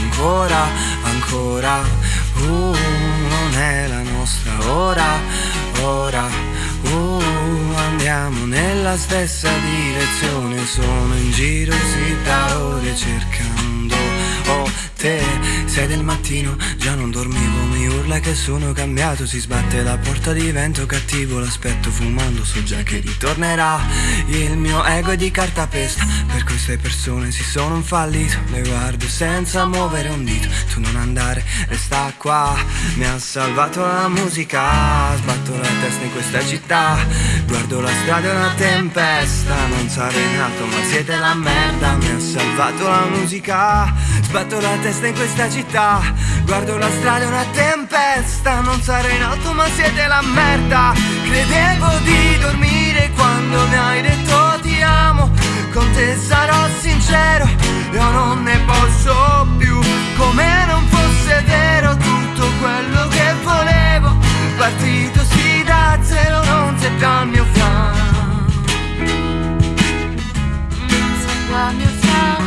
ancora. Uh, non è la nostra ora, ora. Uh, andiamo nella stessa direzione, sono in giro sì da ore cercando 6 del mattino, già non dormivo Mi urla che sono cambiato. Si sbatte la porta di vento cattivo L'aspetto fumando, so già che ritornerà. Il mio ego è di cartapesta Per queste persone si sono un fallito. Le guardo senza muovere un dito Tu non andare, resta qua. Mi ha salvato la musica Sbatto la testa in questa città, guardo la strada è una tempesta, non sarei nato ma siete la merda, mi ha salvato la musica, sbatto la testa in questa città, guardo la strada è una tempesta, non sarei nato ma siete la merda, credevo di dormire quando mi hai detto ti amo, con te sarò sincero, io non ne posso più, come non fosse vero tutto quello che volevo, partito Sei qua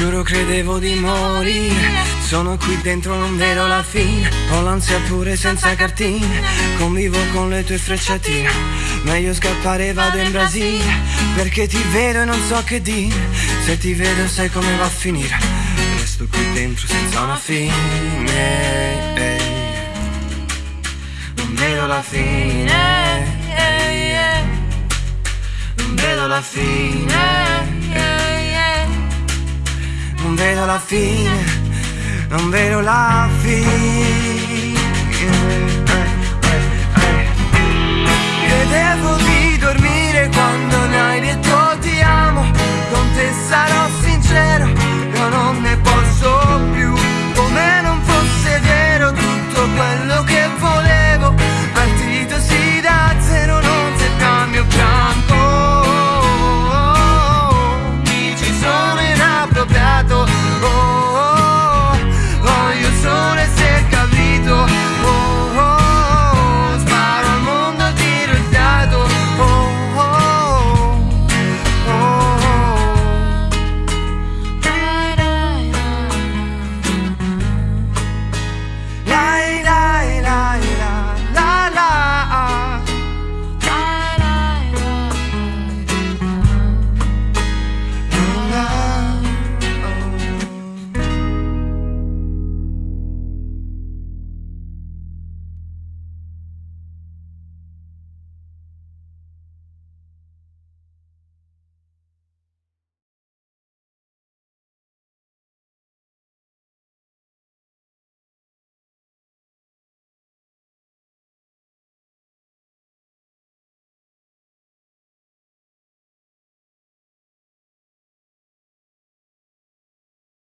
Giuro credevo di morire. Sono qui dentro non vedo la fine. Ho l'ansia pure senza cartine. Convivo con le tue frecciatine. Meglio scappare vado in Brasile. Perché ti vedo e non so che dire. Se ti vedo sai come va a finire. Resto qui dentro senza una fine. Non vedo la fine. Non vedo la fine fine, non vedo la fine.